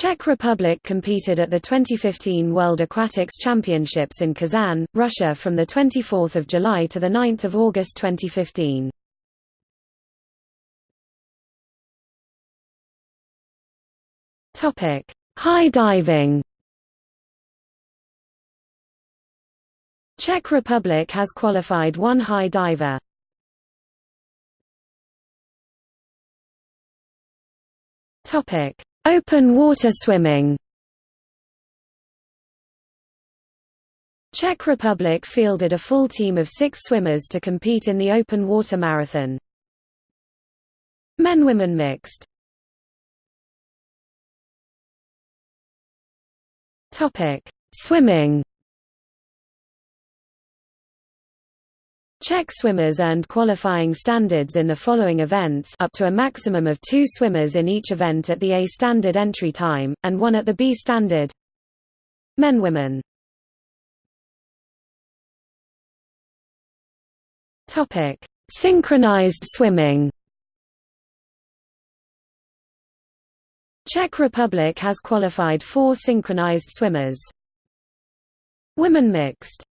Czech Republic competed at the 2015 World Aquatics Championships in Kazan, Russia from 24 July to 9 August 2015. High diving Czech Republic has qualified one high diver. Topic: Open water swimming. Czech Republic fielded a full team of six swimmers to compete in the open water marathon. Men-women mixed. Swimming. Czech swimmers earned qualifying standards in the following events up to a maximum of two swimmers in each event at the A standard entry time, and one at the B standard. Men-women Synchronized swimming Czech Republic has qualified four synchronized swimmers. Women mixed